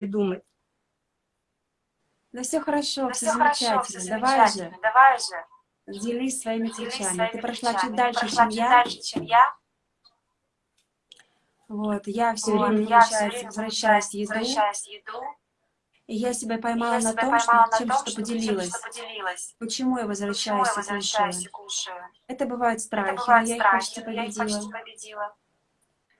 придумать. Да все хорошо, да все, все замечательно. хорошо, все Давай замечательно. же, Давай же, делись своими своими Ты прошла чуть дальше, прошла чем чуть я. дальше, чем я. Вот, я все Вот, время, я все время, возвращаюсь еду, возвращаюсь еду, и я себя и поймала я на себя том, что поймала на чем том, что что поделилась. что поделилась. Почему я Почему возвращаюсь я и возвращаюсь и кушаю? кушаю? Это бывают Это страхи, но бывают я их почти страхи, но я их победила. почти победила.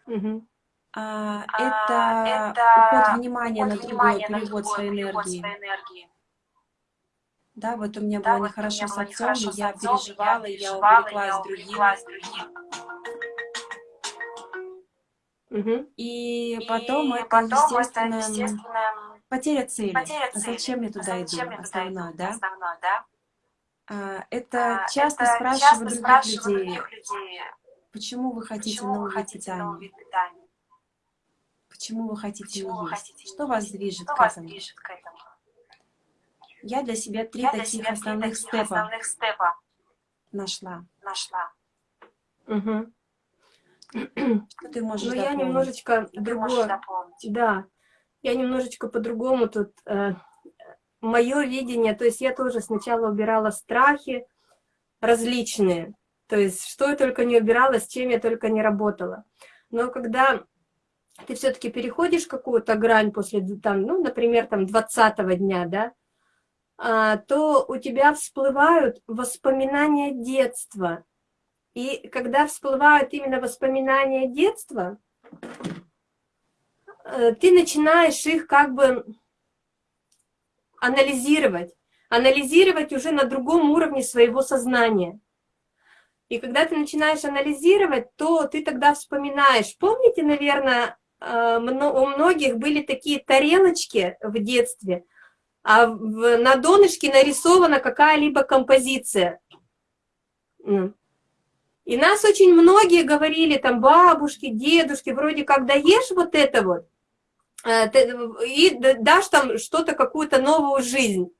Мгм. А, А, это это уход внимания на уход другое, внимания на перевод другое, своей перевод энергии. своей энергии. Да, вот у меня Да, было вот нехорошо с отцом, и я переживала, и я увлеклась другим. Мгм. И И потом это, потом это, естественно, м, естественно, потеря цели. потеря А цели. зачем я А туда иду? зачем я туда Основное, иду? да? Основное, да? А, Это А, часто Это спрашивают часто других спрашивают людей, других людей, почему вы хотите почему вы новый питания? вид питания, Почему вы хотите не есть? хотите Что вас движет что к вас этому? движет к этому. Я для себя три Я для таких себя основных таких степа основных степа нашла. нашла. Мгм. Что ты можешь Ну, я дополнить? немножечко Ты можешь другое. Да, я немножечко по-другому тут. мое видение, то есть я тоже сначала убирала страхи различные, то есть что я только не убирала, с чем я только не работала. Но когда ты все-таки переходишь какую-то грань после, там, ну, например, там 20 дня, да, а, то у тебя всплывают воспоминания детства. И когда всплывают именно воспоминания детства, э, ты начинаешь их как бы анализировать, анализировать уже на другом уровне своего сознания. И когда ты начинаешь анализировать, то ты тогда вспоминаешь. Помните, наверное, у многих были такие тарелочки в детстве, а на донышке нарисована какая-либо композиция. И нас очень многие говорили, там, бабушки, дедушки, вроде как даешь вот это вот, э, и дашь там что-то, какую-то новую жизнь.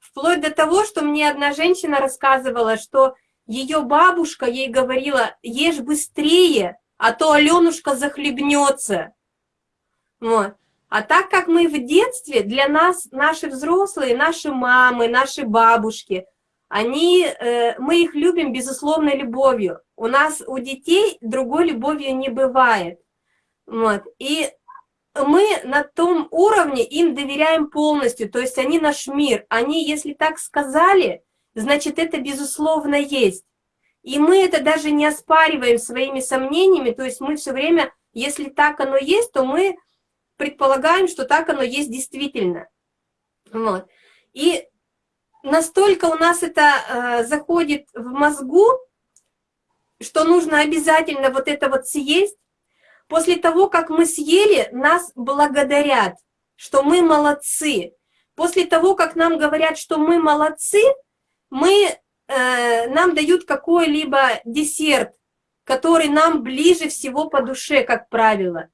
Вплоть до того, что мне одна женщина рассказывала, что ее бабушка ей говорила, ешь быстрее, а то Аленушка захлебнется. Вот. А так как мы в детстве, для нас наши взрослые, наши мамы, наши бабушки, они, э, мы их любим безусловной любовью. У нас, у детей другой любовью не бывает. Вот. И мы на том уровне им доверяем полностью, то есть они наш мир. Они, если так сказали, значит, это безусловно есть. И мы это даже не оспариваем своими сомнениями, то есть мы все время, если так оно есть, то мы предполагаем, что так оно есть действительно. Вот. И настолько у нас это э, заходит в мозгу, что нужно обязательно вот это вот съесть. После того, как мы съели, нас благодарят, что мы молодцы. После того, как нам говорят, что мы молодцы, мы, э, нам дают какой-либо десерт, который нам ближе всего по душе, как правило.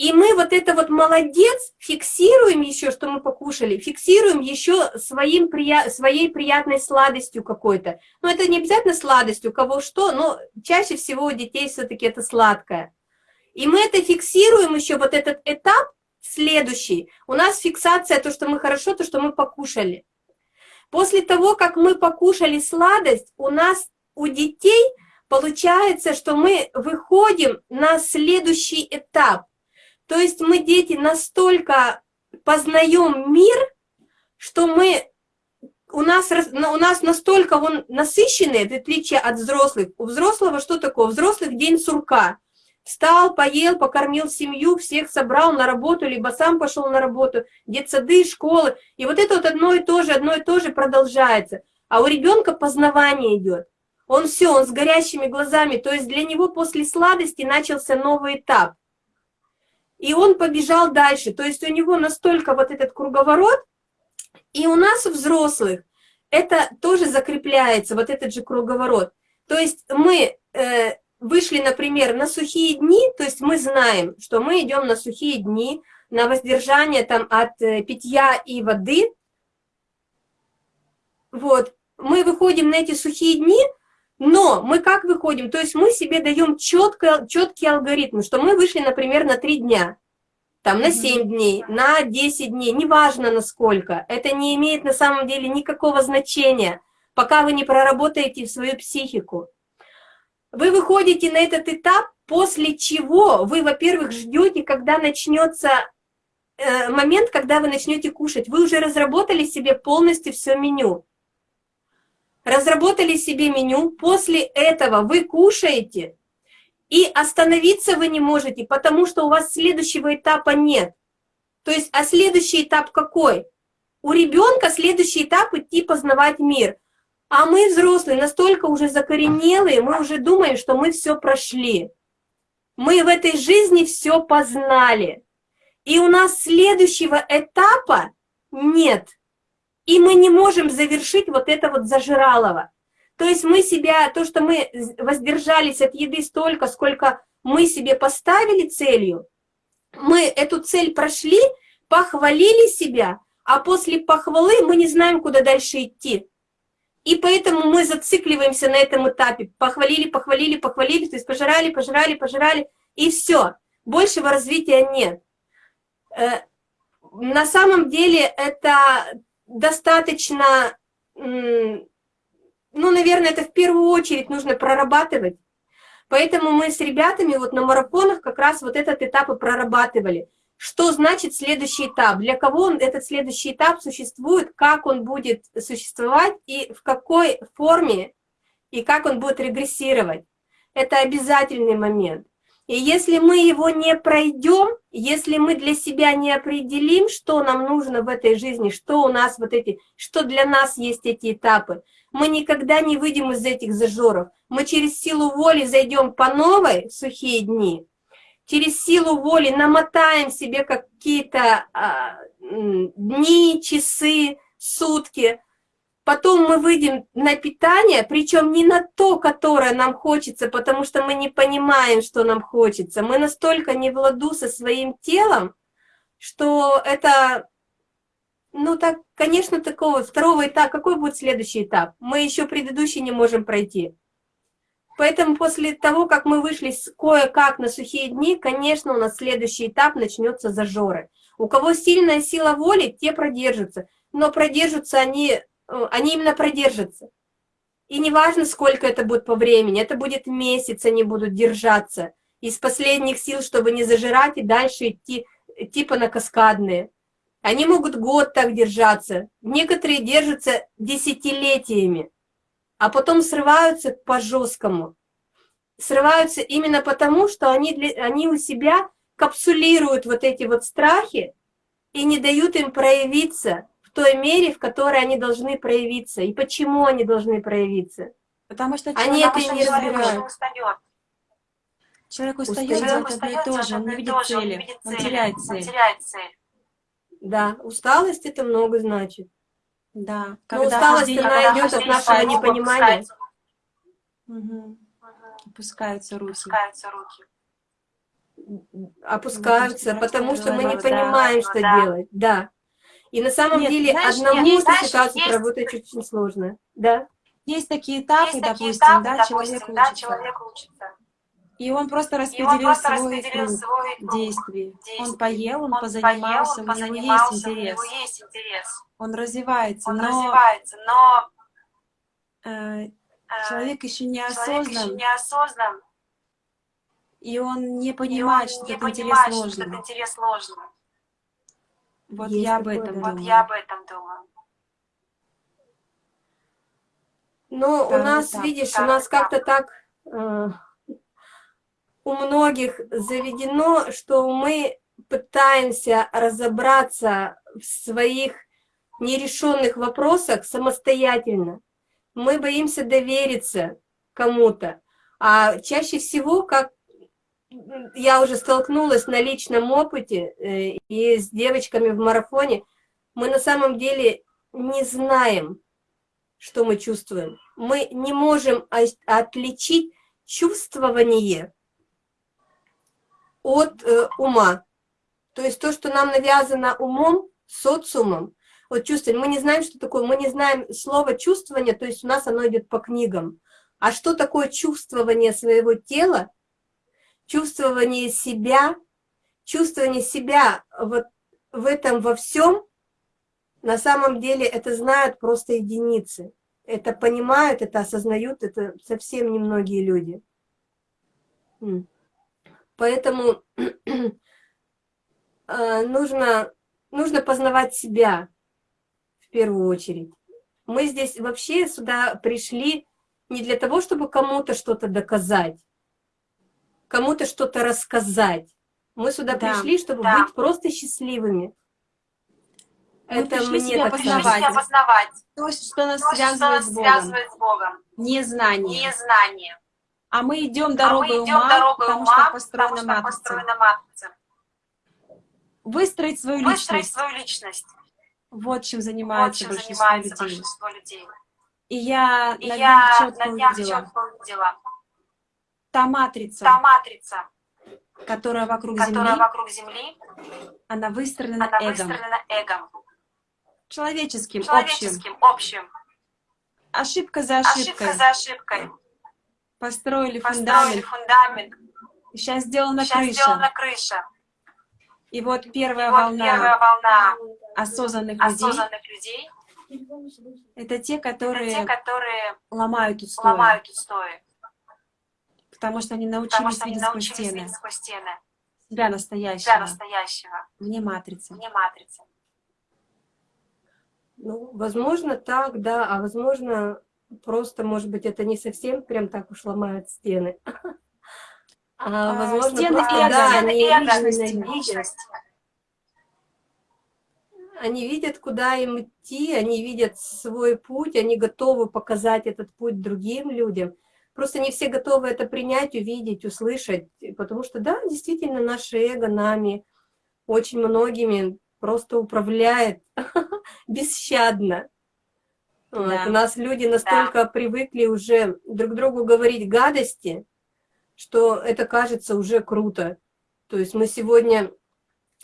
И мы вот это вот молодец фиксируем еще, что мы покушали, фиксируем еще своим, своей приятной сладостью какой-то. Но это не обязательно сладость, у кого что, но чаще всего у детей все-таки это сладкое. И мы это фиксируем еще, вот этот этап следующий. У нас фиксация, то, что мы хорошо, то, что мы покушали. После того, как мы покушали сладость, у нас, у детей, получается, что мы выходим на следующий этап. То есть мы, дети, настолько познаем мир, что мы, у нас, у нас настолько он насыщенный, в отличие от взрослых. У взрослого что такое? У взрослых день сурка. Встал, поел, покормил семью, всех собрал на работу, либо сам пошел на работу, детсады, школы. И вот это вот одно и то же, одно и то же продолжается. А у ребенка познавание идет. Он все, он с горящими глазами. То есть для него после сладости начался новый этап. И он побежал дальше. То есть у него настолько вот этот круговорот, и у нас, у взрослых, это тоже закрепляется, вот этот же круговорот. То есть мы э, вышли, например, на сухие дни, то есть мы знаем, что мы идем на сухие дни, на воздержание там от э, питья и воды. Вот, мы выходим на эти сухие дни, но мы как выходим? То есть мы себе даем четко, четкий алгоритм, что мы вышли, например, на три дня. там на Мгм. 7 дней, на 10 дней, неважно насколько, это не имеет на самом деле никакого значения, пока вы не проработаете свою психику. Вы выходите на этот этап, после чего вы, во-первых, ждете, когда начнется э, момент, когда вы начнете кушать. Вы уже разработали себе полностью все меню. Разработали себе меню, после этого вы кушаете, и остановиться вы не можете, потому что у вас следующего этапа нет. То есть, а следующий этап какой? У ребенка следующий этап идти познавать мир. А мы, взрослые, настолько уже закоренелые, мы уже думаем, что мы все прошли. Мы в этой жизни все познали. И у нас следующего этапа нет. И мы не можем завершить вот это вот зажиралово. То есть мы себя, то, что мы воздержались от еды столько, сколько мы себе поставили целью, мы эту цель прошли, похвалили себя, а после похвалы мы не знаем, куда дальше идти. И поэтому мы зацикливаемся на этом этапе. Похвалили, похвалили, похвалили, то есть пожирали, пожирали, пожирали, и все. Большего развития нет. Э, на самом деле это достаточно, ну, наверное, это в первую очередь нужно прорабатывать. Поэтому мы с ребятами вот на марафонах как раз вот этот этап и прорабатывали. Что значит следующий этап? Для кого он, этот следующий этап существует, как он будет существовать и в какой форме, и как он будет регрессировать. Это обязательный момент. И если мы его не пройдем, если мы для себя не определим, что нам нужно в этой жизни, что у нас вот эти, что для нас есть эти этапы, мы никогда не выйдем из этих зажоров. Мы через силу воли зайдем по новой в сухие дни, через силу воли намотаем себе какие-то а, дни, часы, сутки, потом мы выйдем на питание, причем не на то, которое нам хочется, потому что мы не понимаем, что нам хочется. Мы настолько не в ладу со своим телом, что это, ну так, конечно, такого второго этапа, какой будет следующий этап? Мы еще предыдущий не можем пройти. Поэтому после того, как мы вышли кое-как на сухие дни, конечно, у нас следующий этап начнется зажоры. У кого сильная сила воли, те продержатся. Но продержатся они, э, они именно продержатся. И неважно, сколько это будет по времени, это будет месяц, они будут держаться. Из последних сил, чтобы не зажирать и дальше идти типа на каскадные. Они могут год так держаться. Некоторые держатся десятилетиями а потом срываются по-жесткому. Срываются именно потому, что они, для, они у себя капсулируют вот эти вот страхи и не дают им проявиться в той мере, в которой они должны проявиться. И почему они должны проявиться? Потому что они человек, это не разбирают. устает. Человек Устает. устает Человек делать одно и устает то же, он не видит он цели, он теряет он цель. теряет цель. Да, усталость это много значит. Да. Но усталость, она идет от нашего непонимания. Мгм. Опускаются руки. Опускаются руки. опускаются, Ну, потому что мы не да, понимаем, что да. делать. Да. И на самом Нет, деле знаешь, одному нет, знаешь, ситуацию есть- проработать очень сложно. Да? Есть такие этапы, Есть такие допустим, этапы, да, допустим, человек да, учится. человек учится. И он просто И он распределил просто свой распределил круг свой круг действий. действий. Он поел, он, Он позанимался, поел, он у него есть позанимался, у интерес. него есть интерес. Он развивается, Он но развивается, но э, э, человек еще не человек еще осознан, не осознан, и он не и понимает, он что не этот интерес понимает, что ложный. этот интерес ложный. Вот Есть я об этом да. Вот думаю. я об этом думаю. Но у нас, этап. видишь, у Второй нас как-то так э, у многих заведено, что мы пытаемся разобраться в своих нерешенных вопросах самостоятельно. Мы боимся довериться кому-то. А чаще всего, как я уже столкнулась на личном опыте э, и с девочками в марафоне, мы на самом деле не знаем, что мы чувствуем. Мы не можем отличить чувствование от э, ума. То есть то, что нам навязано умом, социумом, вот чувствование, мы не знаем, что такое, мы не знаем слово чувствование, то есть у нас оно идет по книгам. А что такое чувствование своего тела, чувствование себя, чувствование себя вот в этом во всем, на самом деле это знают просто единицы. Это понимают, это осознают, это совсем немногие люди. Поэтому э, нужно, нужно познавать себя в первую очередь. Мы здесь вообще сюда пришли не для того, чтобы кому-то что-то доказать, кому-то что-то рассказать. Мы сюда Да, пришли, чтобы да. быть просто счастливыми. Мы пришли мне себя познавать. познавать. То, что нас То, что связывает нас с Богом. связывает с Богом. Незнание. Незнание. А мы идем А мы дорогой идем ума, дорогой потому ума, что построена потому что матрица. построена матрица. Выстроить свою Выстроить личность. свою личность. Вот чем Вот занимается чем большинство занимается людей. большинство людей. И я И на днях четко на днях увидела, четко увидела. та матрица, Та матрица, которая вокруг которая Земли, вокруг Земли, она выстроена она эгом, выстроена эгом. человеческим, общим. Человеческим, общим. Ошибка за ошибкой. Ошибка за ошибкой. Построили Построили фундамент. фундамент. Сейчас сделана Сейчас крыша. сделана крыша. И вот первая И вот волна первая волна осознанных людей осознанных людей — это те, это которые те, которые ломают устои, ломают устои, потому что они потому научились что они видеть сквозь научились стены видеть сквозь стены себя себя настоящего, настоящего, вне матрицы. вне матрицы. Ну, возможно, так, да, а возможно, просто, может быть, это не совсем прям так уж ломает стены. А, А, возможно, стены просто, эго, да, Стены они видят, личности. они видят, куда им идти, они видят свой путь, они готовы показать этот путь другим людям. Просто не все готовы это принять, увидеть, услышать, потому что, да, действительно, наше эго нами, очень многими, просто управляет бесщадно. Вот, Да. У нас люди настолько привыкли уже друг другу говорить гадости, что это кажется уже круто. То есть мы сегодня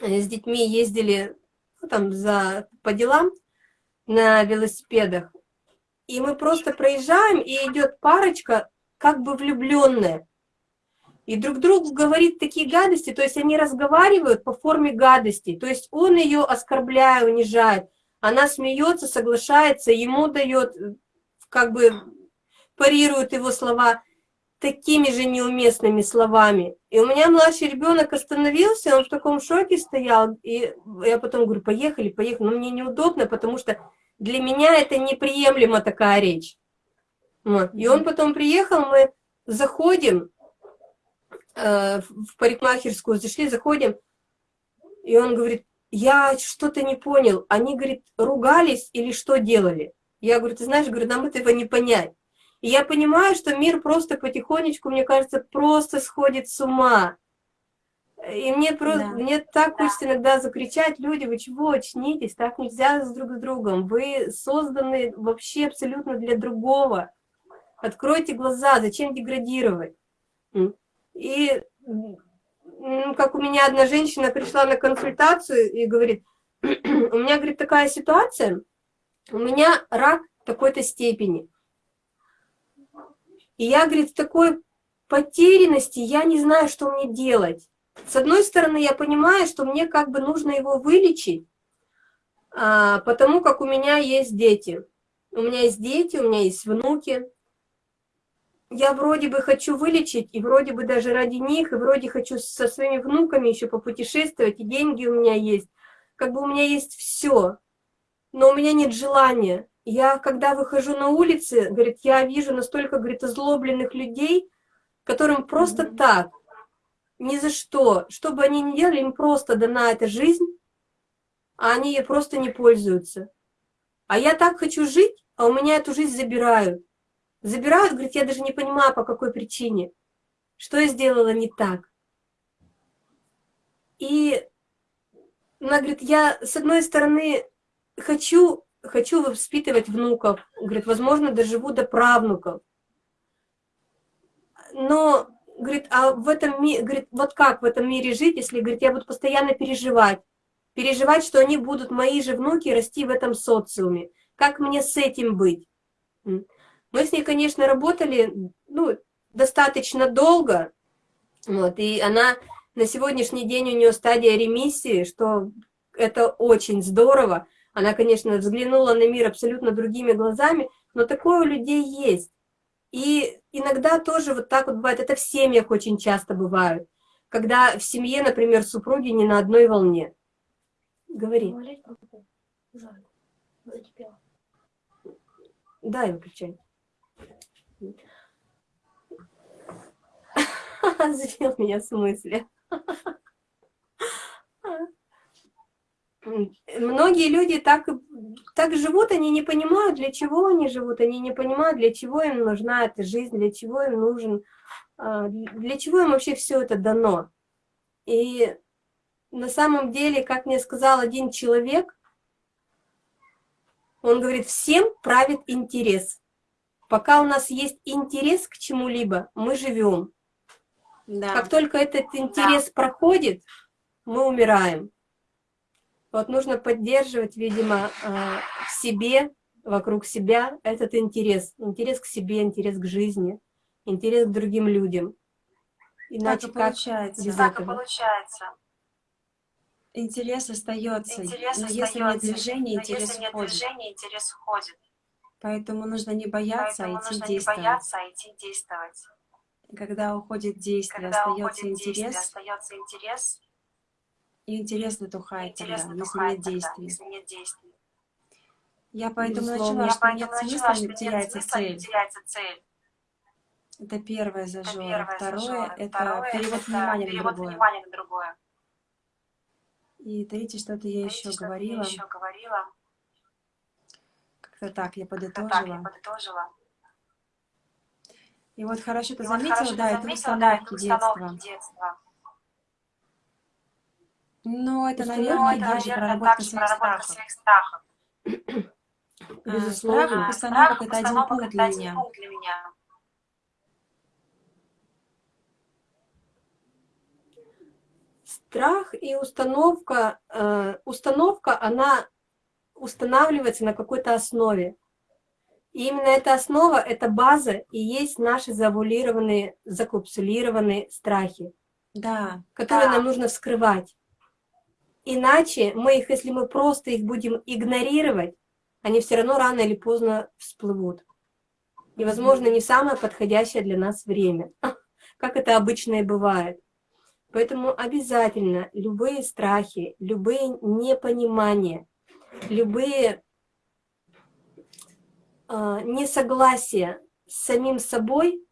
э, с детьми ездили ну, там за, по делам на велосипедах, и мы просто проезжаем, и идет парочка, как бы влюбленная. И друг другу говорит такие гадости, то есть они разговаривают по форме гадости. То есть он ее оскорбляет, унижает, она смеется, соглашается, ему дает, э, как бы парирует его слова такими же неуместными словами. И у меня младший ребенок остановился, он в таком шоке стоял, и я потом говорю, поехали, поехали, но мне неудобно, потому что для меня это неприемлемо такая речь. Вот. И он потом приехал, мы заходим э, в парикмахерскую, зашли, заходим, и он говорит, я что-то не понял, они, говорит, ругались или что делали? Я говорю, ты знаешь, говорю, нам этого не понять. И я понимаю, что мир просто потихонечку, мне кажется, просто сходит с ума. И мне просто, Да. мне так Да. хочется иногда закричать, люди, вы чего, очнитесь, так нельзя с друг с другом, вы созданы вообще абсолютно для другого. Откройте глаза, зачем деградировать? И как у меня одна женщина пришла на консультацию и говорит, у меня, говорит, такая ситуация, у меня рак такой-то степени. И я, говорит, в такой потерянности, я не знаю, что мне делать. С одной стороны, я понимаю, что мне как бы нужно его вылечить, а, потому как у меня есть дети. У меня есть дети, у меня есть внуки. Я вроде бы хочу вылечить, и вроде бы даже ради них, и вроде хочу со своими внуками еще попутешествовать, и деньги у меня есть. Как бы у меня есть все, но у меня нет желания. Я, когда выхожу на улицы, говорит, я вижу настолько, говорит, озлобленных людей, которым просто Мгм. так, ни за что, что бы они ни делали, им просто дана эта жизнь, а они ей просто не пользуются. А я так хочу жить, а у меня эту жизнь забирают. Забирают, говорит, я даже не понимаю, по какой причине. Что я сделала не так. И она говорит, я с одной стороны хочу, хочу воспитывать внуков, говорит, возможно, доживу до правнуков. Но, говорит, а в этом мире, говорит, вот как в этом мире жить, если, говорит, я буду постоянно переживать, переживать, что они будут, мои же внуки, расти в этом социуме. Как мне с этим быть? Мы с ней, конечно, работали, ну, достаточно долго, вот, и она На сегодняшний день у нее стадия ремиссии, что это очень здорово. Она, конечно, взглянула на мир абсолютно другими глазами, но такое у людей есть. И иногда тоже вот так вот бывает, это в семьях очень часто бывает, когда в семье, например, супруги не на одной волне. Говори. Да, выключай. Сбил меня с мысли. Многие люди так, так живут, они не понимают, для чего они живут, они не понимают, для чего им нужна эта жизнь, для чего им нужен, а, для чего им вообще все это дано. И на самом деле, как мне сказал один человек, он говорит, всем правит интерес. Пока у нас есть интерес к чему-либо, мы живем. Да. Как только этот интерес проходит, мы умираем. Вот нужно поддерживать, видимо, а, в себе, вокруг себя этот интерес. Интерес к себе, интерес к жизни, интерес к другим людям. Иначе так и получается. без Так и этого? получается. Интерес остается, Интерес но остается, если нет движения, но интерес если нет уходит. движения, интерес уходит. Поэтому нужно не бояться, Поэтому а идти нужно не действовать. бояться, а идти действовать. Когда уходит действие, Когда остается уходит действие, интерес, остается интерес, и интерес затухает тогда, интерес если нет тогда, действий. если нет действий. Я поэтому Безусловно. начала, Я что нет поэтому смысла, что не нет теряется смысла, цель. теряется цель. Это первое Это зажжёно. первое Второе это Второе перевод это внимания на другое. внимания на другое. И третье, что-то я Третье, еще что-то говорила. Я еще говорила. Как-то так, я Как-то так я подытожила. И вот хорошо ты вот заметила, хорошо да, это установки детства. детства. Но это, Ну, наверное, это, также наверное, проработка своих проработка страхов. своих страхов. А, Безусловно. страх, А, установок страх, это один пункт для меня. Страх и установка, э, установка, она устанавливается на какой-то основе. И именно эта основа, эта база и есть наши завуалированные, закапсулированные страхи, Да, которые Да. нам нужно вскрывать. Иначе мы их, если мы просто их будем игнорировать, они все равно рано или поздно всплывут. И, возможно, не самое подходящее для нас время, как это обычно и бывает. Поэтому обязательно любые страхи, любые непонимания, любые э, несогласия с самим собой,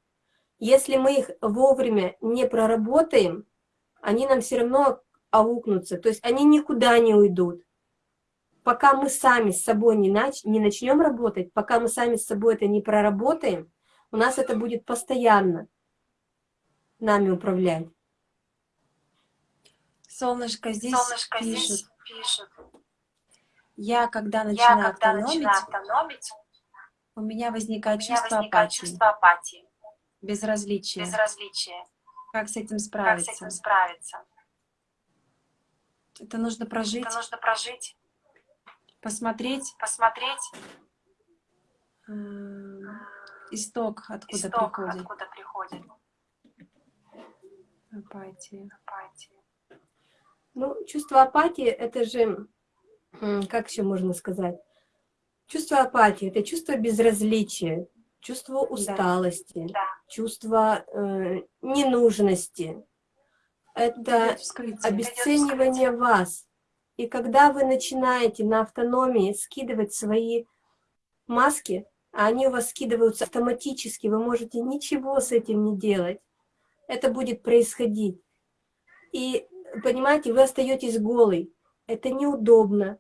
если мы их вовремя не проработаем, они нам все равно аукнутся, то есть они никуда не уйдут. Пока мы сами с собой не, нач не начнем работать, пока мы сами с собой это не проработаем, у нас это будет постоянно нами управлять. солнышко здесь Солнышко пишет. здесь пишет. Я, когда Я, начинаю когда автономить, начинаю автономить, у меня у возникает меня чувство возникает апатии, чувство апатии, безразличия. безразличия. Как с этим Как с справиться? этим справиться? Это нужно прожить, Это нужно прожить, посмотреть посмотреть э, исток, откуда исток, приходит откуда приходит апатия. апатия. Ну, чувство апатии, это же, как еще можно сказать? Чувство апатии – это чувство безразличия, чувство усталости, Да. чувство э, ненужности. Это обесценивание вас. И когда вы начинаете на автономии скидывать свои маски, а они у вас скидываются автоматически, вы можете ничего с этим не делать, это будет происходить. И, понимаете, вы остаетесь голый. Это неудобно,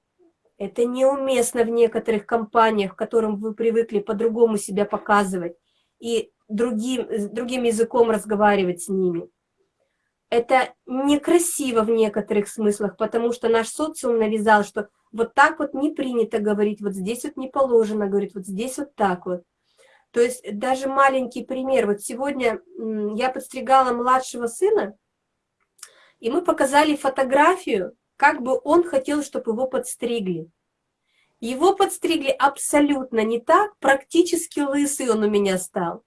это неуместно в некоторых компаниях, к которым вы привыкли по-другому себя показывать и другим, другим языком разговаривать с ними. Это некрасиво в некоторых смыслах, потому что наш социум навязал, что вот так вот не принято говорить, вот здесь вот не положено говорить, вот здесь вот так вот. То есть даже маленький пример. Вот сегодня я подстригала младшего сына, и мы показали фотографию, как бы он хотел, чтобы его подстригли. Его подстригли абсолютно не так, практически лысый он у меня стал.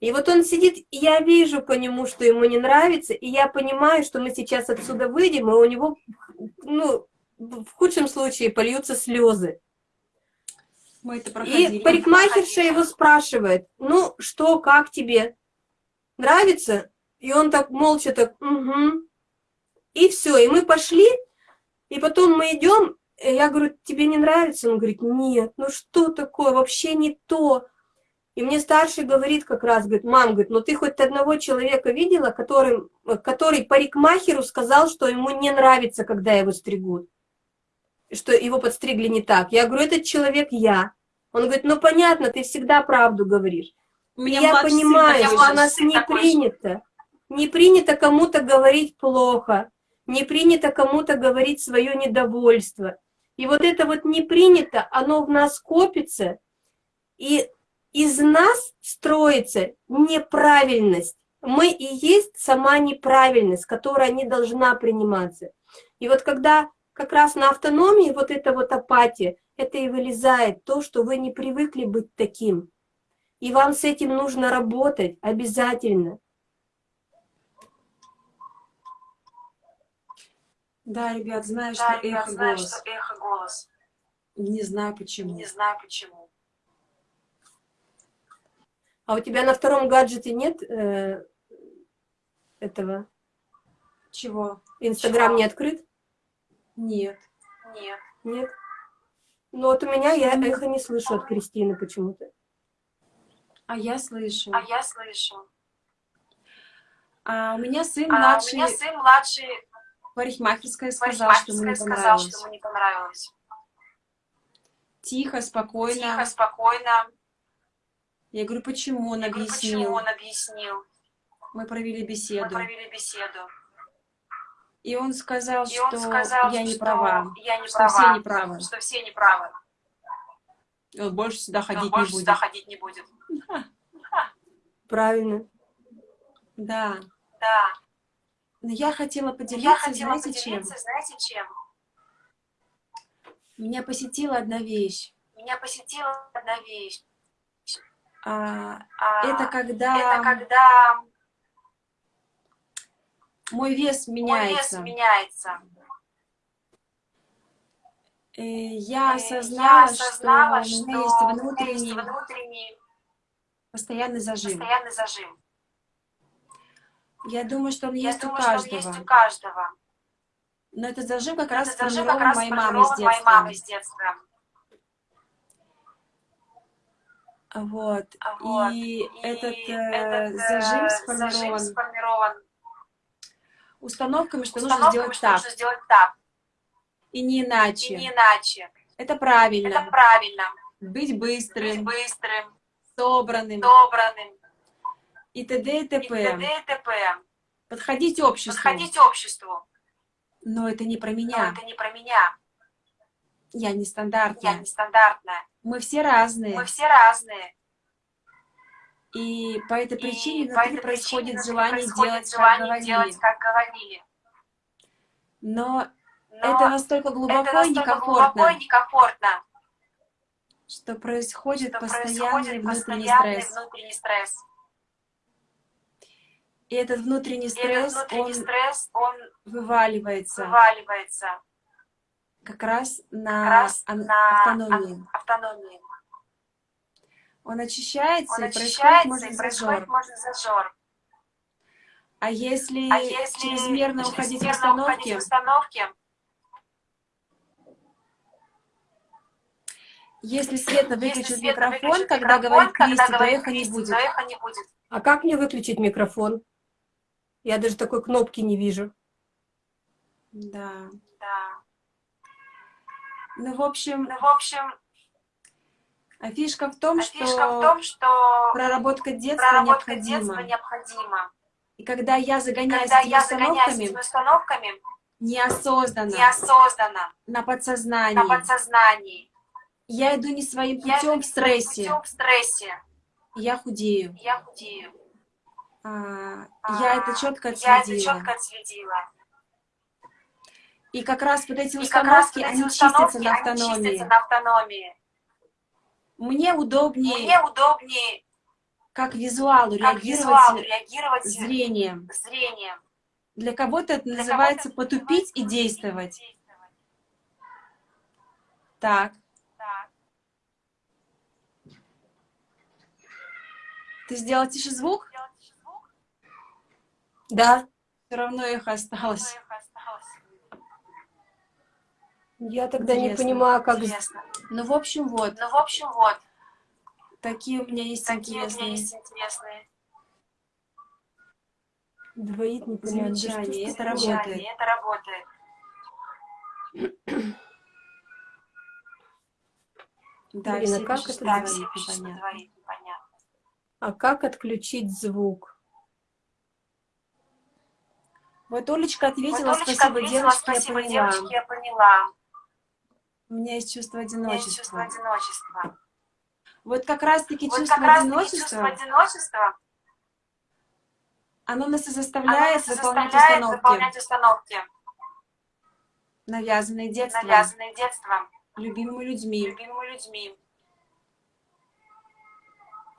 И вот он сидит, и я вижу по нему, что ему не нравится, и я понимаю, что мы сейчас отсюда выйдем, и у него, ну, в худшем случае польются слезы. Мы это проходили. И парикмахерша его спрашивает, ну что, как тебе? Нравится? И он так молча так, угу. И все, и мы пошли, и потом мы идем, я говорю, тебе не нравится? Он говорит, нет, ну что такое, вообще не то. И мне старший говорит как раз, говорит, мам, говорит, ну ты хоть одного человека видела, который, который парикмахеру сказал, что ему не нравится, когда его стригут? Что его подстригли не так. Я говорю, этот человек я. Он говорит, ну понятно, ты всегда правду говоришь. Меня я сын понимаю, что у нас не же. принято. Не принято кому-то говорить плохо, не принято кому-то говорить свое недовольство. И вот это вот не принято, оно в нас копится, и из нас строится неправильность. Мы и есть сама неправильность, которая не должна приниматься. И вот когда как раз на автономии вот эта вот апатия, это и вылезает то, что вы не привыкли быть таким. И вам с этим нужно работать обязательно. Да, ребят, знаю, Да, что я эхо знаю, голос. что эхо голос. Не знаю почему. Не знаю почему. А у тебя на втором гаджете нет э, этого? Чего? Инстаграм не открыт? Нет. Нет. Нет. Ну вот у меня я эхо не слышу от Кристины почему-то. А я слышу. А я слышу. А у меня сын А у младший меня сын младший парикмахерская сказал, что ему парикмахерская не сказал, что ему не понравилось. Тихо, спокойно. Тихо, спокойно. Я говорю, почему? Он Я говорю, объяснил. почему он объяснил. Мы провели Мы беседу. провели беседу. И он сказал, И что он сказал, я не что права. я не что права, все неправы. что все неправы. И он больше сюда И он ходить больше не будет. сюда ходить не будет. Правильно. Да. Да. Но я хотела Я поделиться, хотела знаете, чем? поделиться, знаете, чем? Меня посетила одна вещь. Меня посетила одна вещь. А, А, это когда это когда мой вес мой меняется. вес меняется. Э, Я Э, осознала, я осознала, что что у меня есть внутренний внутренний постоянный зажим. постоянный зажим. Я думаю, что он Я есть у думаю, что он каждого. есть у каждого. Но этот зажим как раз Этот зажим как сформирован раз моей мамой с сформирован моей детства. мамой с детства. Вот. Вот. И, И этот, э, этот, э, зажим зажим сформирован сформирован установками, что нужно установками, сделать что так нужно сделать так, и не и иначе. не иначе. Это правильно. Это правильно. Быть Быть быстрым, быстрым, собранным добранным, и т.д. и и т.п. и. Подходить обществу. Подходить обществу. Но это не про Но меня. это не про меня. Я Я нестандартная. нестандартная. Мы все разные. Мы все разные. И по этой причине и по внутри этой происходит причине желание происходит делать, как желание говорили. делать, как говорили. Но, Но это настолько глубоко это и настолько некомфортно, глубоко и некомфортно, что происходит что постоянный происходит внутренний постоянный стресс. внутренний стресс. И этот внутренний И этот стресс, внутренний он стресс, он вываливается вываливается как раз на, как раз на автономии. ав- автономии. Он очищается, Он и происходит, очищается, может, и зажор. происходит, может, зажор. А если, А если чрезмерно уходить в чрезмерно уходить установки, в установки, если Света если выключит Света микрофон, выключит когда микрофон, говорит Кристи, то эхо не будет. А как мне выключить микрофон? Я даже такой кнопки не вижу. Да. Да. Ну, в общем, Ну, в общем, а фишка в том, а что фишка в том, что проработка детства проработка необходима. детства необходима. И когда я загоняюсь Когда я загоняюсь установками, этими установками, неосознанно, неосознанно, на подсознании, на подсознании, я иду не своим я путем иду в стрессе, путем в стрессе, я худею. я худею. А, А, я это четко Я это отследила. четко отследила. И как раз вот эти И установки, вот эти они чистятся установки, на они автономии. чистятся на автономии. Мне удобнее Мне удобнее как визуалу как реагировать визуалу реагировать зрением. зрением. Для кого-то это Для называется кого-то потупить и называется действовать. действовать. Так, Так. ты сделал тише звук, Да, Все равно их осталось. их осталось. я тогда не Интересно, понимаю, как... Интересно. Ну, в общем, вот, Ну, в общем, вот, такие у меня есть такие у меня интересные есть интересные Двоит не понимаю. замечания. Это работает. Это работает. Да, Блин, а как пишут, это что Да, говорит, все пишут, что непонятно. говорит, непонятно. А как отключить звук? Вот Олечка ответила, Вот Олечка спасибо, ответила, девочки, спасибо, я поняла. девочки, я поняла. У меня есть чувство У меня есть чувство одиночества. одиночества. Вот как раз-таки Вот чувство как раз чувство одиночества, одиночества, оно нас и оно заставляет нас выполнять заставляет установки, выполнять установки, навязанные детством, навязанные детством, любимыми людьми. любимыми людьми.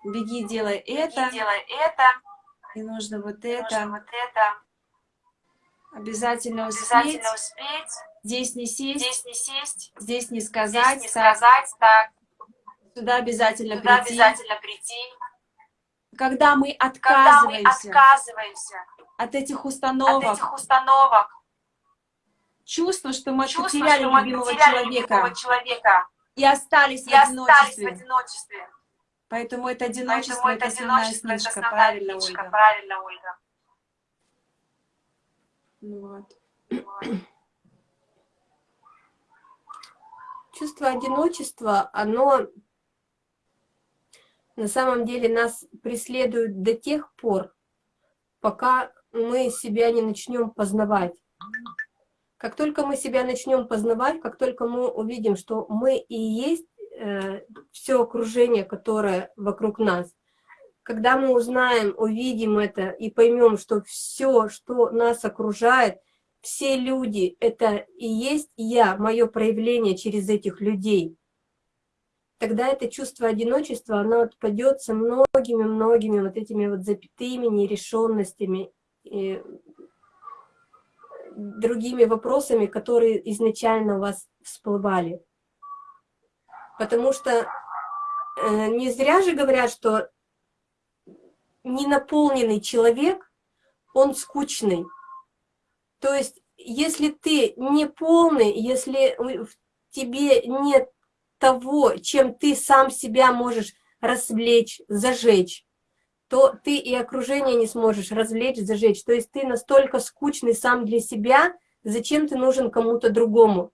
Беги, делай И это, делай это, и нужно вот нужно это, вот это, обязательно успеть, обязательно успеть, здесь не сесть, здесь не сесть, здесь не здесь сказать, не так, сказать, так, сюда обязательно туда прийти. обязательно прийти. Когда мы Когда мы отказываемся отказываемся от этих от установок, этих установок, чувство, что мы чувство, потеряли что мы любимого потеряли человека любимого человека и остались в и остались в одиночестве. одиночестве. Поэтому это одиночество, Поэтому это это основная одиночество, это основная правильно, Ольга. правильно, Ольга. Ну вот. Чувство одиночества, оно на самом деле нас преследует до тех пор, пока мы себя не начнем познавать. Как только мы себя начнем познавать, как только мы увидим, что мы и есть все окружение, которое вокруг нас, когда мы узнаем, увидим это и поймем, что все, что нас окружает, все люди — это и есть я, мое проявление через этих людей, тогда это чувство одиночества, оно отпадет со многими-многими вот этими вот запятыми, нерешенностями, и другими вопросами, которые изначально у вас всплывали. Потому что э, не зря же говорят, что ненаполненный человек, он скучный. То есть, если ты не полный, если в тебе нет того, чем ты сам себя можешь развлечь, зажечь, то ты и окружение не сможешь развлечь, зажечь. То есть ты настолько скучный сам для себя, зачем ты нужен кому-то другому.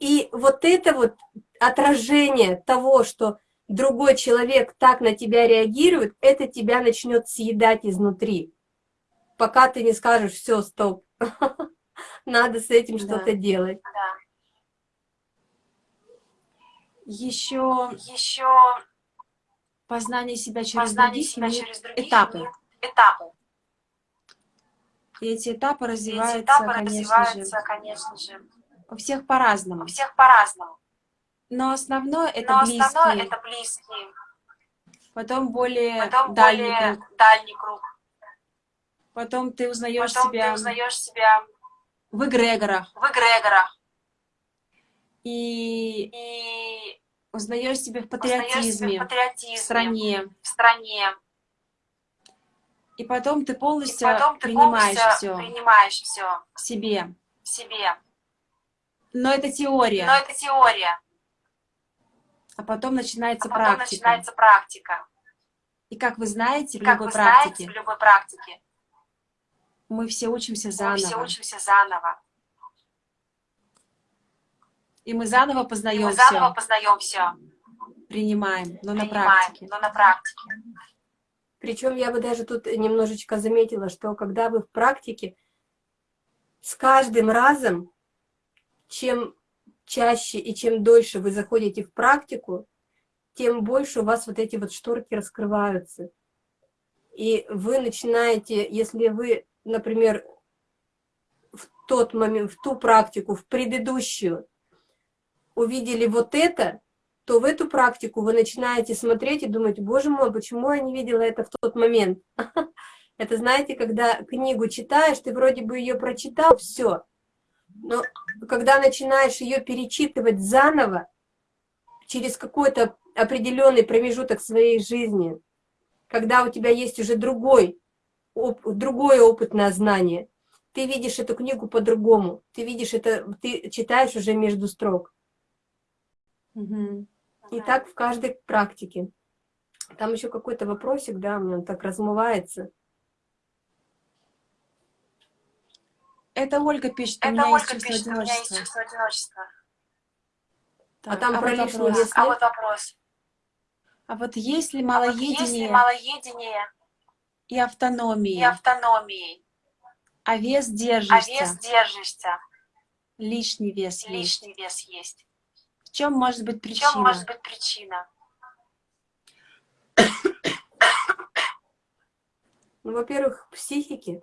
И вот это вот отражение того, что другой человек так на тебя реагирует, это тебя начнет съедать изнутри. Пока ты не скажешь, все, стоп, надо с этим Да. что-то делать. Да. Еще Еще познание себя через познание других себя через других этапы. этапы. И эти этапы И эти развиваются, этапы конечно развиваются, же, конечно же, у всех по-разному. у всех по-разному. Но основное это Но близкие, основное это близкие, потом более потом дальний более круг, дальний круг. потом ты узнаешь Потом себя ты узнаешь себя в эгрегорах в эгрегорах и и узнаешь себя в узнаешь себя в патриотизме, патриотизме, в стране. в стране. И потом ты И полностью потом ты принимаешь полностью все принимаешь все себе. себе. Но это теория, Но это теория, а потом начинается а потом практика. начинается практика. И как вы знаете, И в как любой вы знаете, практике в любой практике мы все учимся мы заново. все учимся заново. И мы заново И познаем мы заново все, познаем все, принимаем, но на принимаем, практике. но на практике. Причем я бы даже тут немножечко заметила, что когда вы в практике, с каждым разом, чем чаще и чем дольше вы заходите в практику, тем больше у вас вот эти вот шторки раскрываются. И вы начинаете, если вы, например, в тот момент, в ту практику, в предыдущую, увидели вот это, то в эту практику вы начинаете смотреть и думать, боже мой, почему я не видела это в тот момент? Это, знаете, когда книгу читаешь, ты вроде бы ее прочитал, все. Но когда начинаешь ее перечитывать заново, через какой-то определенный промежуток своей жизни, когда у тебя есть уже другой, оп, другое опытное знание, ты видишь эту книгу по-другому, ты видишь это, ты читаешь уже между строк. Мгм. И так в каждой практике. Там еще какой-то вопросик, да, у меня он так размывается. Это Ольга пишет, у Это меня есть Ольга чувство пишет, у меня есть одиночества. чувство одиночества. А там а про вот лишний вопрос. вес А вот вопрос. А вот есть ли А вот есть ли малоедение малоедение и и автономия, автономии, а вес а держишься, вес держишься, лишний вес есть? лишний вес есть? В чем может быть В причина? чем может быть причина? Ну, во-первых, в психике. А,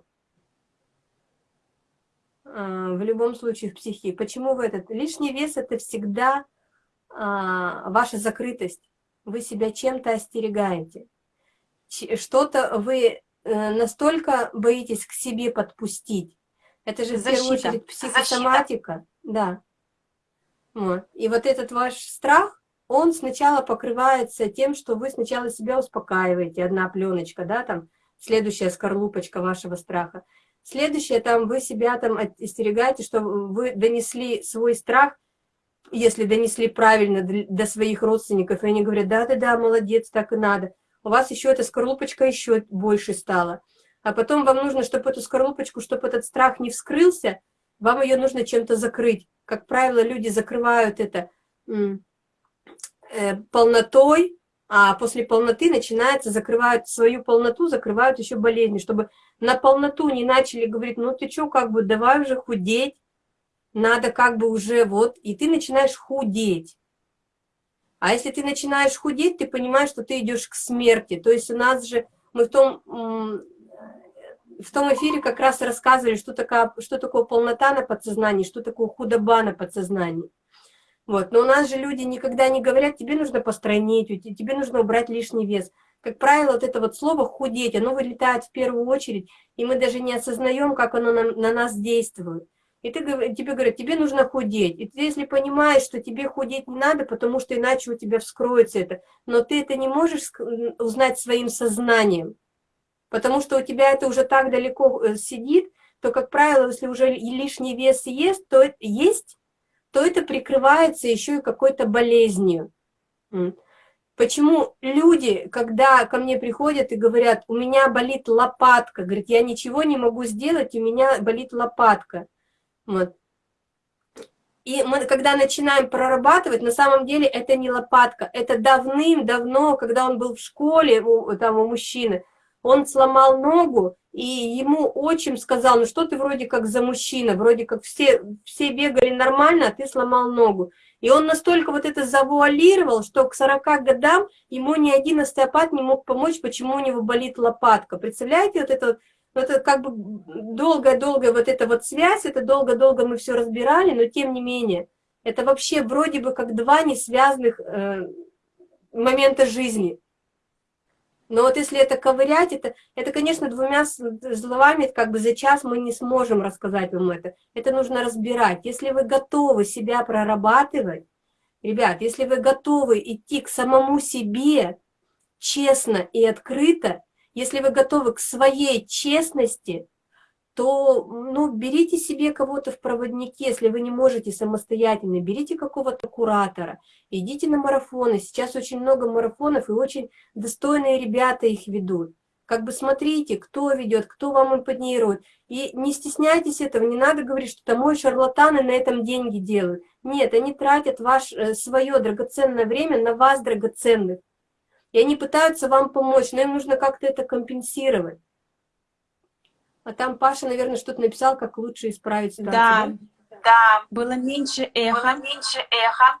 В любом случае в психике. Почему в этот? Лишний вес – это всегда а, ваша закрытость. Вы себя чем-то остерегаете. Что-то вы э, настолько боитесь к себе подпустить. Это же в первую Защита. очередь психосоматика. Да. Вот. И вот этот ваш страх, он сначала покрывается тем, что вы сначала себя успокаиваете, одна пленочка, да, там, следующая скорлупочка вашего страха. Следующее, там, вы себя там остерегаете, что вы донесли свой страх, если донесли правильно до своих родственников, и они говорят, да-да-да, молодец, так и надо. У вас еще эта скорлупочка еще больше стала. А потом вам нужно, чтобы эту скорлупочку, чтобы этот страх не вскрылся, вам ее нужно чем-то закрыть. Как правило, люди закрывают это э, полнотой, а после полноты начинается, закрывают свою полноту, закрывают еще болезни, чтобы на полноту не начали говорить, ну ты что, как бы давай уже худеть, надо как бы уже вот, и ты начинаешь худеть. А если ты начинаешь худеть, ты понимаешь, что ты идешь к смерти. То есть у нас же, мы в том, в том эфире как раз рассказывали, что, такое, что такое полнота на подсознании, что такое худоба на подсознании. Вот. Но у нас же люди никогда не говорят, тебе нужно те- тебе нужно убрать лишний вес. Как правило, вот это вот слово «худеть», оно вылетает в первую очередь, и мы даже не осознаем, как оно на, на нас действует. И ты, тебе говорят, тебе нужно худеть. И ты, если понимаешь, что тебе худеть не надо, потому что иначе у тебя вскроется это, но ты это не можешь узнать своим сознанием, потому что у тебя это уже так далеко э, сидит, то, как правило, если уже и лишний вес есть, то, есть, то это прикрывается еще и какой-то болезнью. Почему люди, когда ко мне приходят и говорят, у меня болит лопатка, говорят, я ничего не могу сделать, у меня болит лопатка. Вот. И мы, когда начинаем прорабатывать, на самом деле это не лопатка, это давным-давно, когда он был в школе, у, там у мужчины, он сломал ногу, и ему отчим сказал, ну что ты вроде как за мужчина, вроде как все, все бегали нормально, а ты сломал ногу. И он настолько вот это завуалировал, что к 40 годам ему ни один остеопат не мог помочь, почему у него болит лопатка. Представляете, вот это, вот это как бы долгая-долгая вот эта вот связь, это долго-долго мы все разбирали, но тем не менее, это вообще вроде бы как два несвязанных э, момента жизни. Но вот если это ковырять, это, это конечно, двумя словами, как бы за час мы не сможем рассказать вам это. Это нужно разбирать. Если вы готовы себя прорабатывать, ребят, если вы готовы идти к самому себе честно и открыто, если вы готовы к своей честности, то ну, берите себе кого-то в проводники, если вы не можете самостоятельно, берите какого-то куратора, идите на марафоны. Сейчас очень много марафонов, и очень достойные ребята их ведут. Как бы смотрите, кто ведет, кто вам импонирует. И не стесняйтесь этого, не надо говорить, что там мой шарлатаны на этом деньги делают. Нет, они тратят ваш, э, свое драгоценное время на вас драгоценных. И они пытаются вам помочь, но им нужно как-то это компенсировать. А там Паша, наверное, что-то написал, как лучше исправить ситуацию. Да, Да, было меньше было эха меньше эха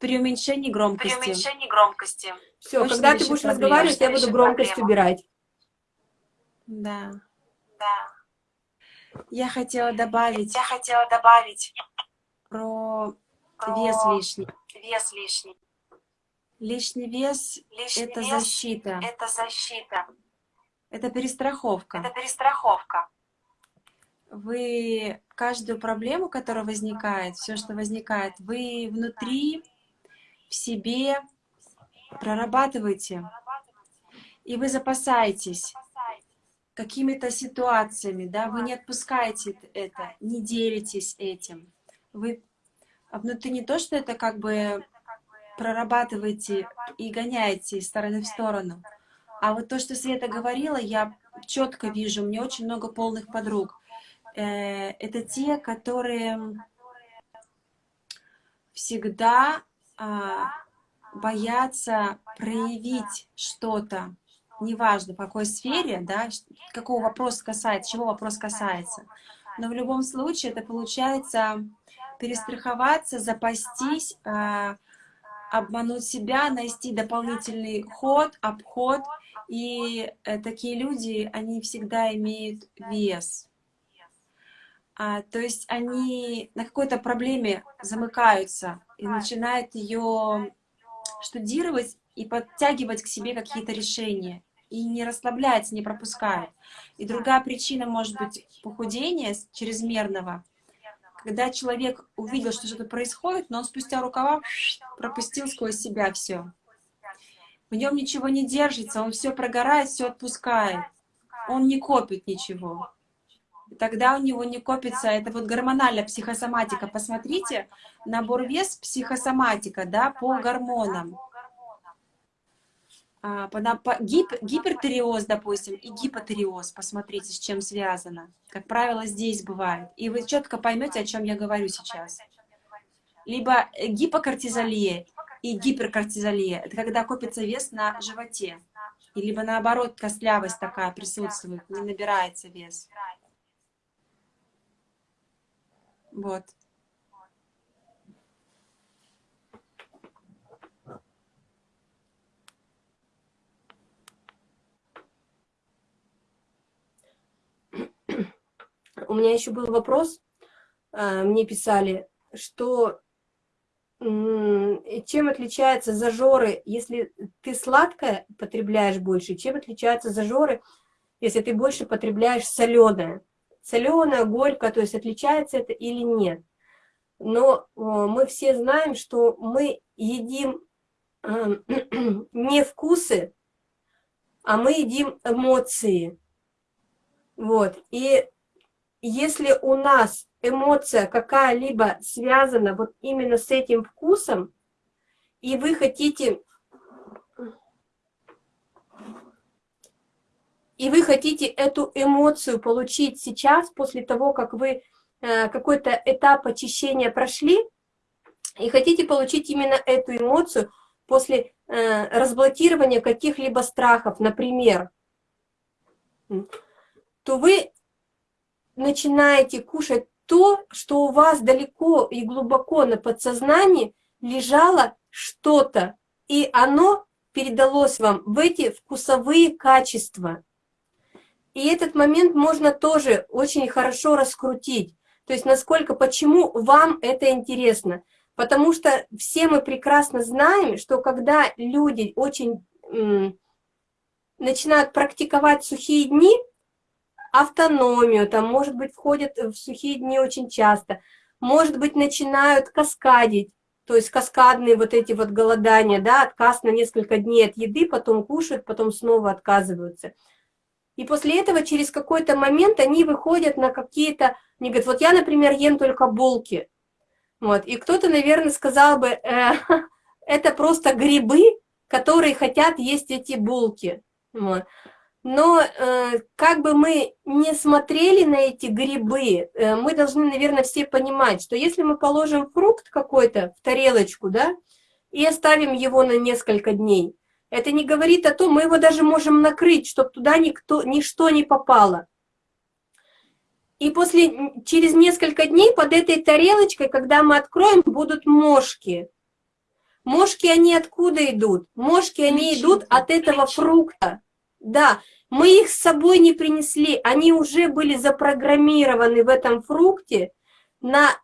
при уменьшении при громкости. уменьшении громкости. Все, Точно когда ты будешь проблему. разговаривать, я буду громкость проблему. убирать. Да. Да. Я хотела добавить Я хотела добавить про про вес лишний. вес лишний. Лишний вес Лишний это вес защита, это защита, это перестраховка. это перестраховка. Вы каждую проблему, которая возникает, все, что возникает, вы внутри, в себе прорабатываете, и вы запасаетесь какими-то ситуациями, да, вы не отпускаете это, не делитесь этим. Вы а внутри не то, что это как бы прорабатываете и гоняете из стороны в сторону, а вот то, что Света говорила, я четко вижу, меня очень много полных подруг. Э, Это те, которые всегда а, боятся проявить что-то, неважно в какой сфере, да, какого вопрос касается, чего вопрос касается. Но в любом случае это получается перестраховаться, запастись, а, обмануть себя, найти дополнительный ход, обход. И э, такие люди, они всегда имеют вес. А, то есть они на какой-то проблеме замыкаются и начинают ее штудировать и подтягивать к себе какие-то решения. И не расслабляется, не пропускает. И другая причина может быть похудения с- чрезмерного. Когда человек увидел, что что-то происходит, но он спустя рукава пропустил сквозь себя все. В нем ничего не держится, он все прогорает, все отпускает. Он не копит ничего. И тогда у него не копится, это вот гормональная психосоматика. Посмотрите, набор вес психосоматика, да, по гормонам. А, по, по- гип- гипертиреоз, допустим, и гипотиреоз, посмотрите, с чем связано. Как правило, здесь бывает. И вы четко поймете, о чем я говорю сейчас. Либо гипокортизолия и гиперкортизолия. Это когда копится вес на животе. И либо наоборот, костлявость такая присутствует, не набирается вес. Вот. У меня еще был вопрос, а, мне писали, что чем отличаются зажоры, если ты сладкое потребляешь больше, чем отличаются зажоры, если ты больше потребляешь соленое. Соленое, горькое, то есть отличается это или нет. Но о, мы все знаем, что мы едим э, не вкусы, а мы едим эмоции. Вот. И если у нас эмоция какая-либо связана вот именно с этим вкусом, и вы хотите, и вы хотите эту эмоцию получить сейчас, после того, как вы э, какой-то этап очищения прошли, и хотите получить именно эту эмоцию после э, разблокирования каких-либо страхов, например, то вы начинаете кушать то, что у вас далеко и глубоко на подсознании лежало что-то, и оно передалось вам в эти вкусовые качества. И этот момент можно тоже очень хорошо раскрутить. То есть насколько, почему вам это интересно. Потому что все мы прекрасно знаем, что когда люди очень начинают практиковать сухие дни, автономию, там, может быть, входят в сухие дни очень часто, может быть, начинают каскадить, то есть каскадные вот эти вот голодания, да, отказ на несколько дней от еды, потом кушают, потом снова отказываются. И после этого через какой-то момент они выходят на какие-то, они говорят, вот я, например, ем только булки. Вот. И кто-то, наверное, сказал бы, э, это просто грибы, которые хотят есть эти булки. Вот. Но э, как бы мы не смотрели на эти грибы, э, мы должны, наверное, все понимать, что если мы положим фрукт какой-то в тарелочку, да, и оставим его на несколько дней, это не говорит о том, мы его даже можем накрыть, чтобы туда никто, ничто не попало. И после, через несколько дней под этой тарелочкой, когда мы откроем, будут мошки. Мошки, они откуда идут? Мошки, они идут от этого фрукта. Да, мы их с собой не принесли, они уже были запрограммированы в этом фрукте на...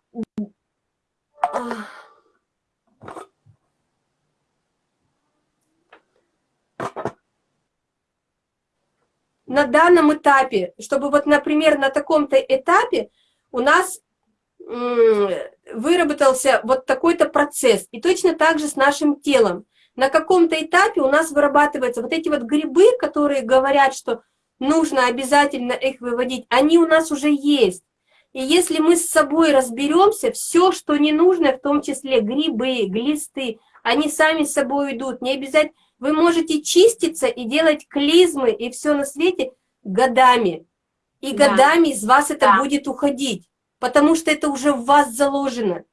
на данном этапе, чтобы вот, например, на таком-то этапе у нас выработался вот такой-то процесс. И точно так же с нашим телом. На каком-то этапе у нас вырабатываются вот эти вот грибы, которые говорят, что нужно обязательно их выводить, они у нас уже есть. И если мы с собой разберемся, все, что не нужно, в том числе грибы, глисты, они сами с собой идут. Не обязательно. Вы можете чиститься и делать клизмы и все на свете годами. И да. годами из вас это да. будет уходить, потому что это уже в вас заложено.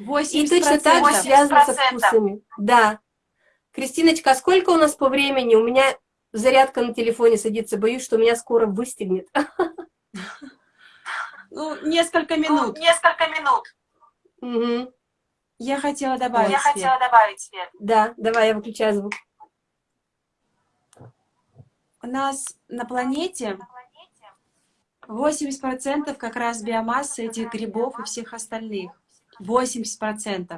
80%. И точно так же связано со вкусами. Да. Кристиночка, а сколько у нас по времени? У меня зарядка на телефоне садится, боюсь, что меня скоро выстегнет. Ну, несколько ну, минут. Ну, несколько минут. Угу. Я хотела добавить Я свет. хотела добавить свет. Да, давай, я выключаю звук. У нас на планете 80% как раз биомассы этих грибов и всех остальных. 80%.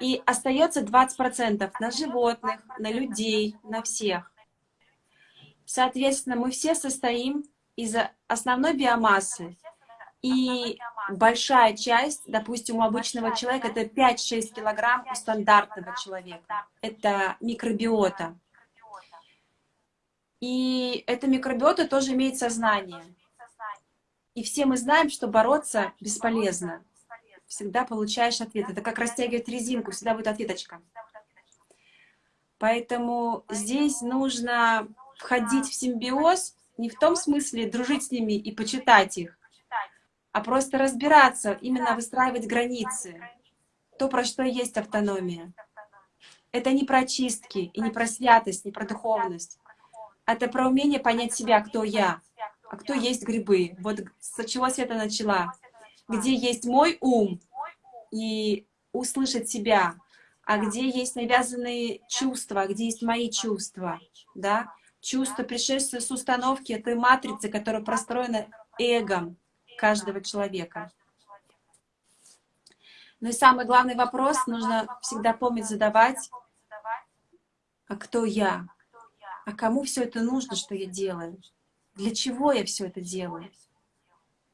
И остается 20% на животных, на людей, на всех. Соответственно, мы все состоим из основной биомассы. И большая часть, допустим, у обычного человека это 5-6 килограмм у стандартного человека. Это микробиота. И эта микробиота тоже имеет сознание. И все мы знаем, что бороться бесполезно. Всегда получаешь ответ. Это как растягивать резинку, всегда будет ответочка. Поэтому здесь нужно входить в симбиоз не в том смысле дружить с ними и почитать их, а просто разбираться, именно выстраивать границы. То, про что есть автономия. Это не про чистки, и не про святость, не про духовность. Это про умение понять себя, кто я, а кто есть грибы. Вот с чего Света начала. Где есть мой ум, и услышать себя, а где есть навязанные чувства, где есть мои чувства, да? Чувство пришествия с установки той матрицы, которая простроена эгом, каждого человека. Ну и самый главный вопрос нужно всегда помнить задавать, а кто я? А кому все это нужно, что я делаю? Для чего я все это делаю?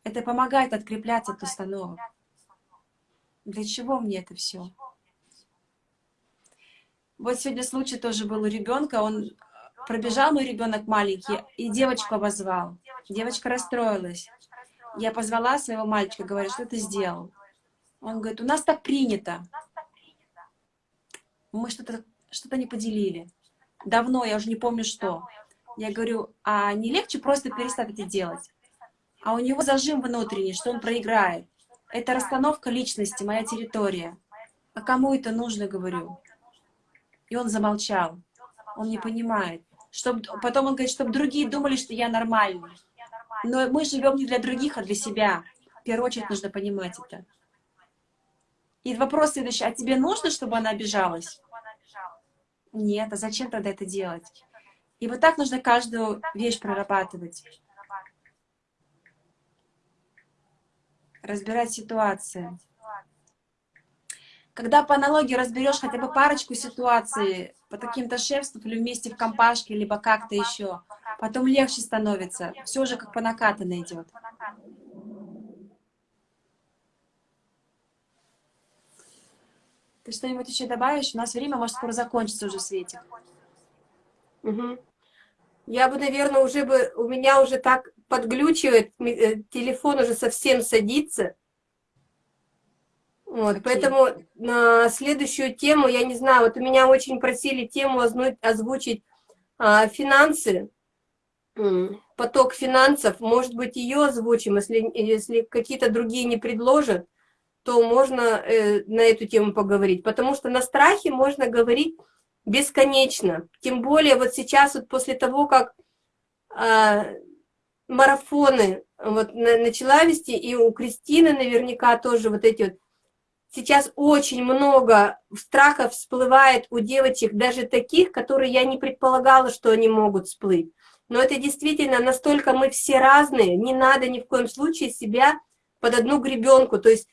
Это помогает открепляться от установок. Для чего мне это все? Вот сегодня случай тоже был у ребенка, он пробежал мой ребенок маленький и девочку обозвал. Девочка расстроилась. Я позвала своего мальчика, говорю, что ты сделал? Он говорит, у нас так принято. Мы что-то что, -то, не поделили. Давно, я уже не помню что. Я говорю, а не легче просто перестать это делать? А у него зажим внутренний, что он проиграет. Это расстановка личности, моя территория. А кому это нужно, говорю? И он замолчал. Он не понимает. Чтоб, потом он говорит, чтобы другие думали, что я нормальный. Но мы живем не для других, а для себя. В первую очередь нужно понимать это. И вопрос следующий. А тебе нужно, чтобы она обижалась? Нет. А зачем тогда это делать? И вот так нужно каждую вещь прорабатывать. Разбирать ситуации. Когда по аналогии разберешь хотя бы парочку ситуаций по каким-то шефствам или вместе в компашке, либо как-то еще, потом легче становится. Все уже как по накатанной идет. Ты что-нибудь еще добавишь? У нас время может скоро закончится уже, Светик. Угу. Я бы, наверное, уже бы... У меня уже так подглючивает, э, телефон уже совсем садится. Вот, поэтому на следующую тему, я не знаю, вот у меня очень просили тему озвучить а, финансы, поток финансов, может быть, ее озвучим, если, если какие-то другие не предложат, то можно э, на эту тему поговорить, потому что на страхе можно говорить бесконечно, тем более вот сейчас, вот после того, как э, марафоны вот начала вести, и у Кристины наверняка тоже вот эти вот, сейчас очень много страхов всплывает у девочек, даже таких, которые я не предполагала, что они могут всплыть. Но это действительно настолько мы все разные, не надо ни в коем случае себя под одну гребенку. То есть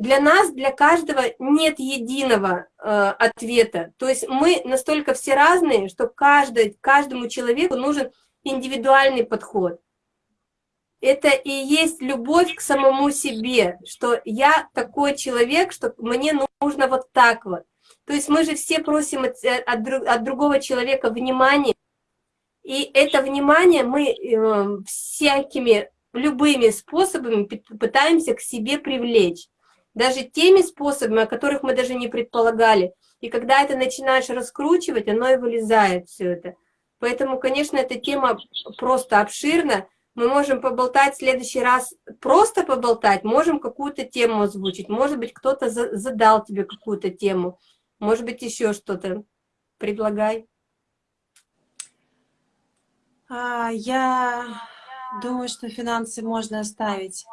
для нас, для каждого нет единого э, ответа. То есть мы настолько все разные, что каждый, каждому человеку нужен индивидуальный подход. Это и есть любовь к самому себе, что я такой человек, что мне нужно вот так вот. То есть мы же все просим от, э, от, от другого человека внимания, и это внимание мы э, всякими, любыми способами пытаемся к себе привлечь. Даже теми способами, о которых мы даже не предполагали. И когда это начинаешь раскручивать, оно и вылезает все это. Поэтому, конечно, эта тема просто обширна. Мы можем поболтать в следующий раз, просто поболтать, можем какую-то тему озвучить. Может быть, кто-то задал тебе какую-то тему. Может быть, еще что-то. Предлагай. А, я думаю, что финансы можно оставить.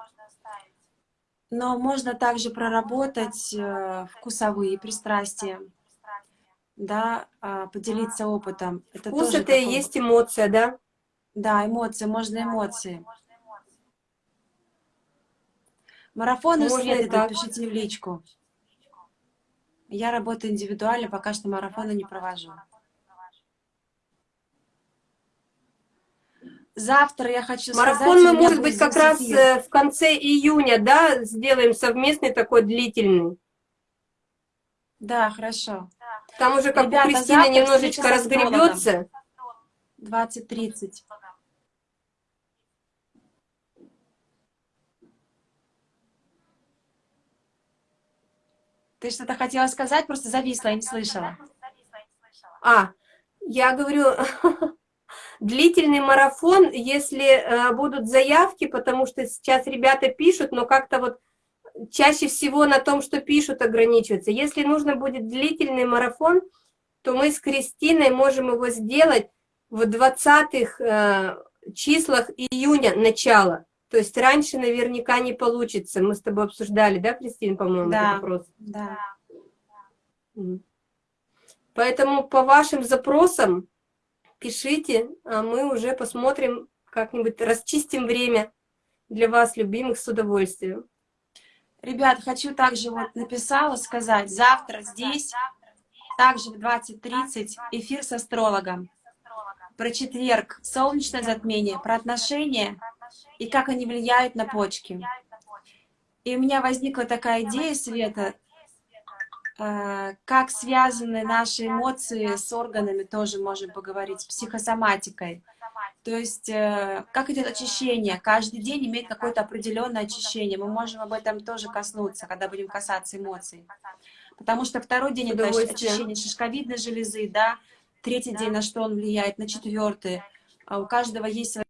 Но можно также проработать э, вкусовые пристрастия, да, а, поделиться опытом. Это Вкус это такой... и есть эмоция, да? Да, эмоции, можно эмоции. Марафоны можно Светы, пишите в личку. Я работаю индивидуально, пока что марафоны не провожу. Завтра я хочу Марафон мы, может быть, как раз э, в конце июня, да, сделаем совместный такой длительный. Да, хорошо. Там уже как Ребята, Кристина немножечко разгребется. 20-30. Ты что-то хотела сказать, просто зависла, я не слышала. А, я говорю, длительный марафон, если э, будут заявки, потому что сейчас ребята пишут, но как-то вот чаще всего на том, что пишут, ограничиваются. Если нужно будет длительный марафон, то мы с Кристиной можем его сделать в 20-х э, числах июня начала. То есть раньше наверняка не получится. Мы с тобой обсуждали, да, Кристина, по-моему, да, этот вопрос? Да. Поэтому по вашим запросам пишите, а мы уже посмотрим, как-нибудь расчистим время для вас, любимых, с удовольствием. Ребят, хочу также, вот написала сказать, завтра здесь, также в 20.30 эфир с астрологом. Про четверг, солнечное затмение, про отношения и как они влияют на почки. И у меня возникла такая идея, Света, как связаны наши эмоции с органами, тоже можем поговорить, с психосоматикой. То есть, э, как идет очищение? Каждый день имеет какое-то определенное очищение. Мы можем об этом тоже коснуться, когда будем касаться эмоций. Потому что второй день это очищение шишковидной железы, да, третий день на что он влияет, на четвертый. А у каждого есть свой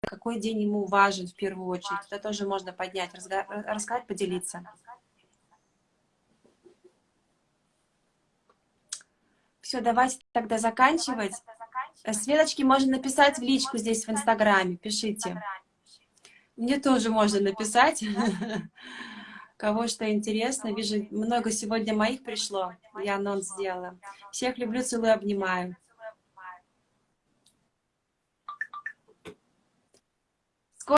какой день ему важен в первую очередь. Это тоже можно поднять, рассказать, поделиться. Все, давайте тогда заканчивать. Светочки можно написать в личку здесь в Инстаграме, пишите. Мне тоже можно написать, кого что интересно. Вижу, много сегодня моих пришло, я анонс сделала. Всех люблю, целую, обнимаю.